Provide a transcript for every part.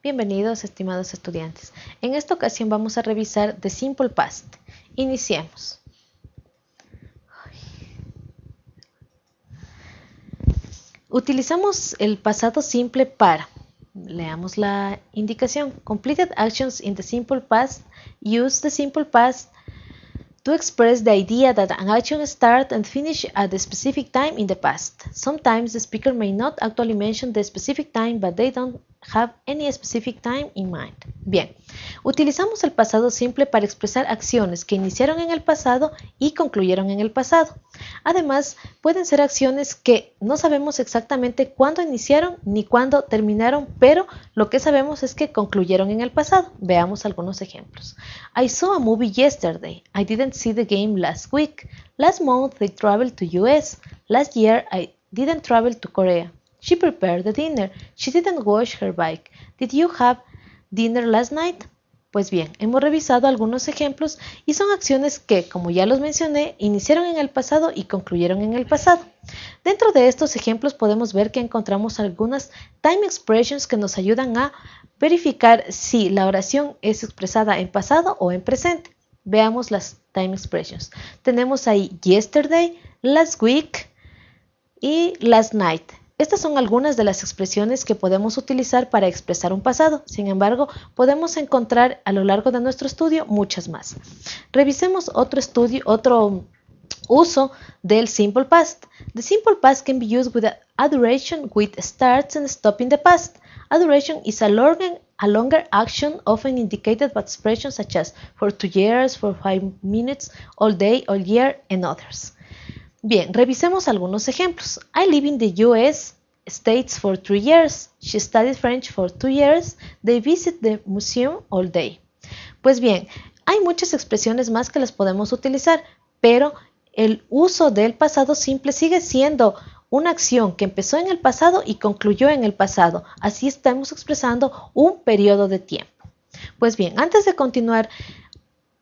Bienvenidos estimados estudiantes. En esta ocasión vamos a revisar The Simple Past. Iniciemos. Utilizamos el pasado simple para, leamos la indicación, completed actions in the simple past, use the simple past to express the idea that an action starts and finishes at a specific time in the past. Sometimes the speaker may not actually mention the specific time, but they don't have any specific time in mind. Bien, utilizamos el pasado simple para expresar acciones que iniciaron en el pasado y concluyeron en el pasado. Además, pueden ser acciones que no sabemos exactamente cuándo iniciaron ni cuándo terminaron, pero lo que sabemos es que concluyeron en el pasado. Veamos algunos ejemplos. I saw a movie yesterday. I didn't see the game last week. Last month I traveled to US. Last year I didn't travel to Korea. She prepared the dinner. She didn't wash her bike. Did you have dinner last night? Pues bien, hemos revisado algunos ejemplos y son acciones que, como ya los mencioné, iniciaron en el pasado y concluyeron en el pasado. Dentro de estos ejemplos podemos ver que encontramos algunas time expressions que nos ayudan a verificar si la oración es expresada en pasado o en presente. Veamos las time expressions. Tenemos ahí yesterday, last week y last night. Estas son algunas de las expresiones que podemos utilizar para expresar un pasado. Sin embargo, podemos encontrar a lo largo de nuestro estudio muchas más. Revisemos otro otro uso del simple past. The simple past can be used with a duration which starts and stops in the past. A duration is a longer action often indicated by expressions such as for two years, for five minutes, all day, all year, and others. Bien, revisemos algunos ejemplos. I live in the US States for three years. She studied French for two years. They visit the museum all day. Pues bien, hay muchas expresiones más que las podemos utilizar, pero el uso del pasado simple sigue siendo una acción que empezó en el pasado y concluyó en el pasado. Así estamos expresando un periodo de tiempo. Pues bien, antes de continuar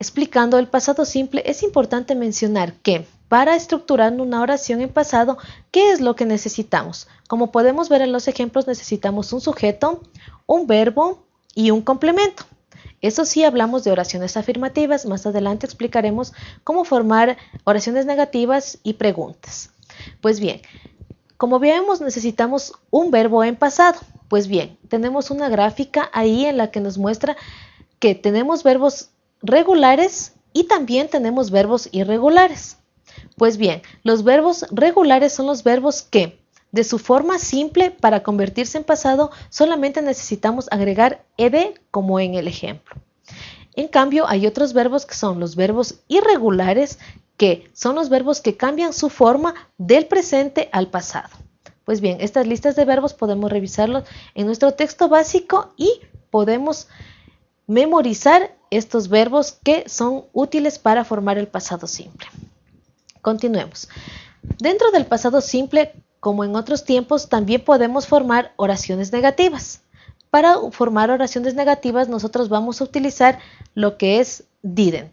explicando el pasado simple, es importante mencionar que para estructurar una oración en pasado, ¿qué es lo que necesitamos? Como podemos ver en los ejemplos, necesitamos un sujeto, un verbo y un complemento. Eso sí, hablamos de oraciones afirmativas. Más adelante explicaremos cómo formar oraciones negativas y preguntas. Pues bien, como vemos, necesitamos un verbo en pasado. Pues bien, tenemos una gráfica ahí en la que nos muestra que tenemos verbos regulares y también tenemos verbos irregulares. Pues bien, los verbos regulares son los verbos que, de su forma simple, para convertirse en pasado, solamente necesitamos agregar ed como en el ejemplo. En cambio, hay otros verbos que son los verbos irregulares, que son los verbos que cambian su forma del presente al pasado. Pues bien, estas listas de verbos podemos revisarlos en nuestro texto básico y podemos memorizar estos verbos que son útiles para formar el pasado simple. Continuemos. Dentro del pasado simple, como en otros tiempos, también podemos formar oraciones negativas. Para formar oraciones negativas nosotros vamos a utilizar lo que es didn't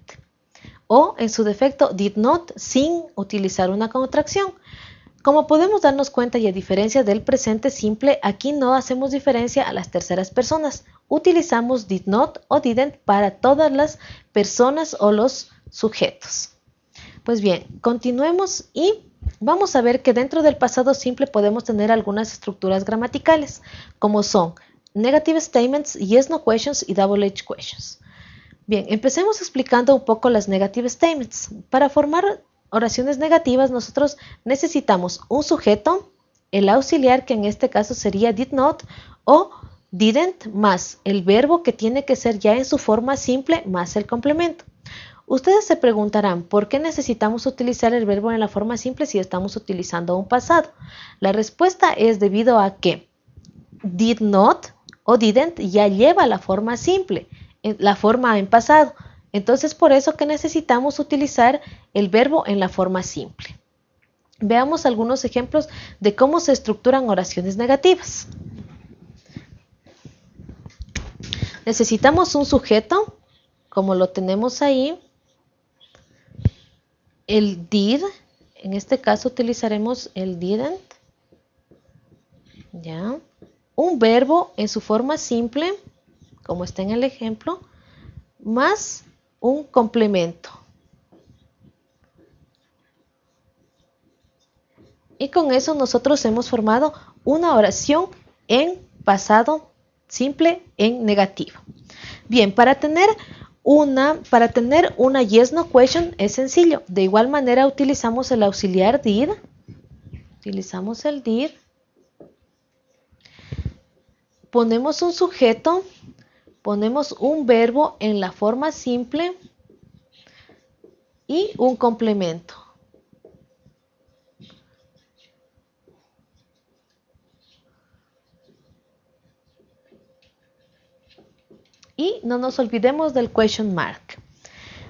o en su defecto did not sin utilizar una contracción. Como podemos darnos cuenta y a diferencia del presente simple, aquí no hacemos diferencia a las terceras personas. Utilizamos did not o didn't para todas las personas o los sujetos. Pues bien, continuemos y vamos a ver que dentro del pasado simple podemos tener algunas estructuras gramaticales, como son negative statements, yes, no questions y double H questions. Bien, empecemos explicando un poco las negative statements. Para formar oraciones negativas nosotros necesitamos un sujeto, el auxiliar que en este caso sería did not o didn't más el verbo que tiene que ser ya en su forma simple más el complemento. Ustedes se preguntarán, ¿por qué necesitamos utilizar el verbo en la forma simple si estamos utilizando un pasado? La respuesta es debido a que did not o didn't ya lleva la forma simple, la forma en pasado. Entonces, por eso que necesitamos utilizar el verbo en la forma simple. Veamos algunos ejemplos de cómo se estructuran oraciones negativas. Necesitamos un sujeto, como lo tenemos ahí, el did, en este caso utilizaremos el didn't, ¿ya? Un verbo en su forma simple, como está en el ejemplo, más un complemento. Y con eso nosotros hemos formado una oración en pasado simple en negativo. Bien, para tener una, para tener una yes no question es sencillo. De igual manera utilizamos el auxiliar did. Utilizamos el did. Ponemos un sujeto, ponemos un verbo en la forma simple y un complemento. Y no nos olvidemos del question mark.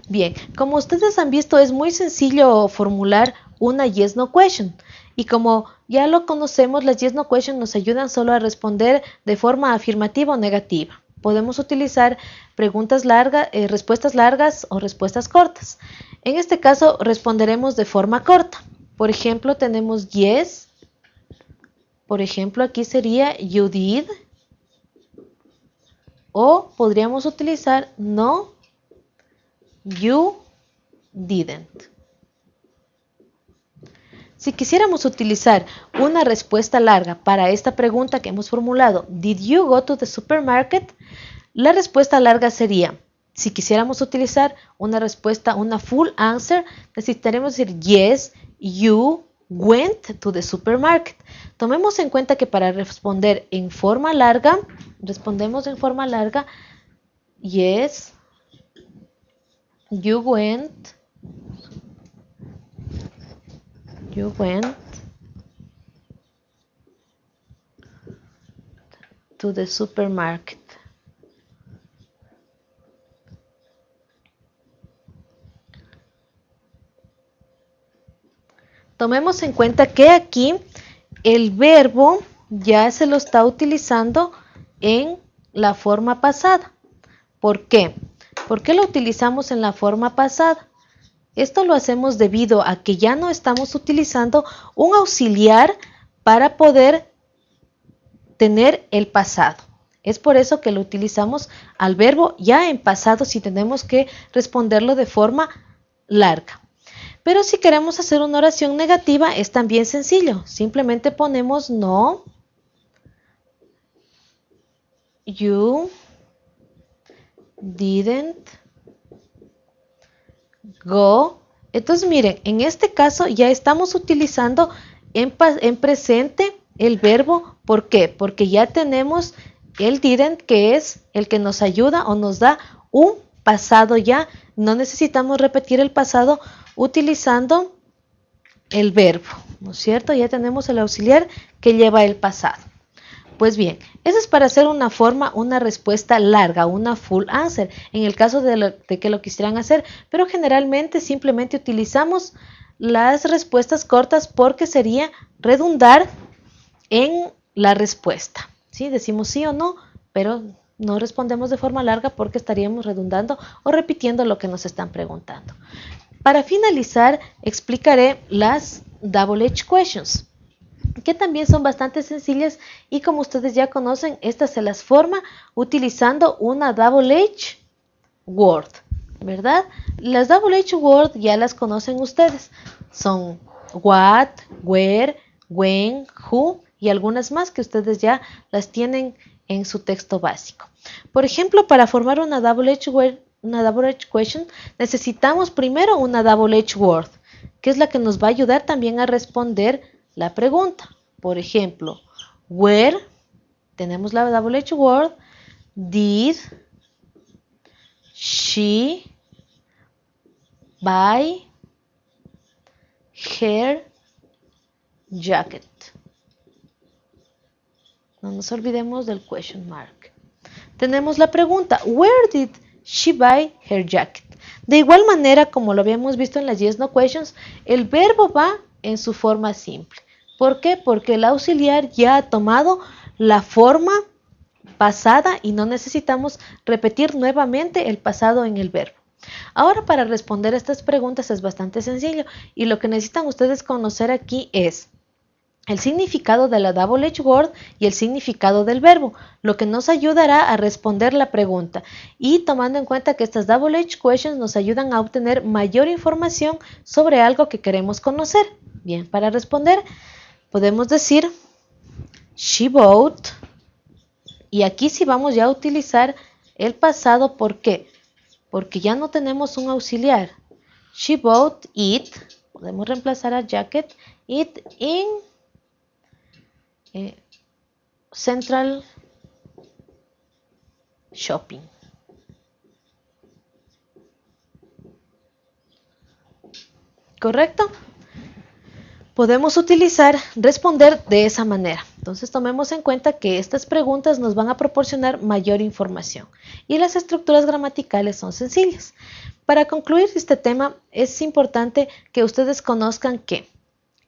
Bien, como ustedes han visto es muy sencillo formular una yes no question. Y como ya lo conocemos, las yes no question nos ayudan solo a responder de forma afirmativa o negativa. Podemos utilizar preguntas largas, eh, respuestas largas o respuestas cortas. En este caso responderemos de forma corta. Por ejemplo, tenemos yes. Por ejemplo, aquí sería you did. O podríamos utilizar no, you didn't. Si quisiéramos utilizar una respuesta larga para esta pregunta que hemos formulado, ¿Did you go to the supermarket? La respuesta larga sería, si quisiéramos utilizar una respuesta, una full answer, necesitaremos decir yes, you went to the supermarket. Tomemos en cuenta que para responder en forma larga, respondemos en forma larga, yes, you went, you went to the supermarket. Tomemos en cuenta que aquí el verbo ya se lo está utilizando en la forma pasada. ¿Por qué? ¿Por qué lo utilizamos en la forma pasada? Esto lo hacemos debido a que ya no estamos utilizando un auxiliar para poder tener el pasado. Es por eso que lo utilizamos al verbo ya en pasado si tenemos que responderlo de forma larga. Pero si queremos hacer una oración negativa es también sencillo. Simplemente ponemos no, you didn't go. Entonces miren, en este caso ya estamos utilizando en, en presente el verbo. ¿Por qué? Porque ya tenemos el didn't que es el que nos ayuda o nos da un pasado ya. No necesitamos repetir el pasado utilizando el verbo, ¿no es cierto? Ya tenemos el auxiliar que lleva el pasado. Pues bien, eso es para hacer una forma, una respuesta larga, una full answer, en el caso de, que lo quisieran hacer, pero generalmente simplemente utilizamos las respuestas cortas porque sería redundar en la respuesta. ¿sí? Decimos sí o no, pero no respondemos de forma larga porque estaríamos redundando o repitiendo lo que nos están preguntando. Para finalizar, explicaré las Double Edge Questions, que también son bastante sencillas y como ustedes ya conocen, estas se las forma utilizando una Double Edge Word, ¿verdad? Las Double Edge Word ya las conocen ustedes. Son what, where, when, who y algunas más que ustedes ya las tienen en su texto básico. Por ejemplo, para formar una Double Edge Word una double edge question, necesitamos primero una double edge word, que es la que nos va a ayudar también a responder la pregunta. Por ejemplo, where, tenemos la double edge word, did she buy her jacket? No nos olvidemos del question mark. Tenemos la pregunta, where did she buy her jacket. De igual manera, como lo habíamos visto en las yes no questions, el verbo va en su forma simple. ¿Por qué? Porque el auxiliar ya ha tomado la forma pasada y no necesitamos repetir nuevamente el pasado en el verbo. Ahora para responder a estas preguntas es bastante sencillo y lo que necesitan ustedes conocer aquí es el significado de la double edge word y el significado del verbo, lo que nos ayudará a responder la pregunta. Y tomando en cuenta que estas double edge questions nos ayudan a obtener mayor información sobre algo que queremos conocer. Bien, para responder podemos decir she bought y aquí sí vamos ya a utilizar el pasado, ¿por qué? Porque ya no tenemos un auxiliar. She bought it, podemos reemplazar a jacket, it in eh, Central Shopping. ¿Correcto? Podemos utilizar responder de esa manera. Entonces tomemos en cuenta que estas preguntas nos van a proporcionar mayor información y las estructuras gramaticales son sencillas. Para concluir este tema es importante que ustedes conozcan que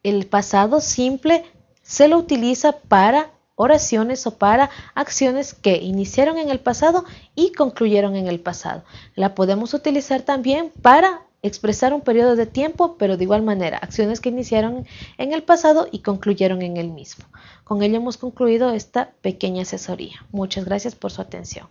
el pasado simple se lo utiliza para oraciones o para acciones que iniciaron en el pasado y concluyeron en el pasado. La podemos utilizar también para expresar un periodo de tiempo, pero de igual manera, acciones que iniciaron en el pasado y concluyeron en el mismo. Con ello hemos concluido esta pequeña asesoría. Muchas gracias por su atención.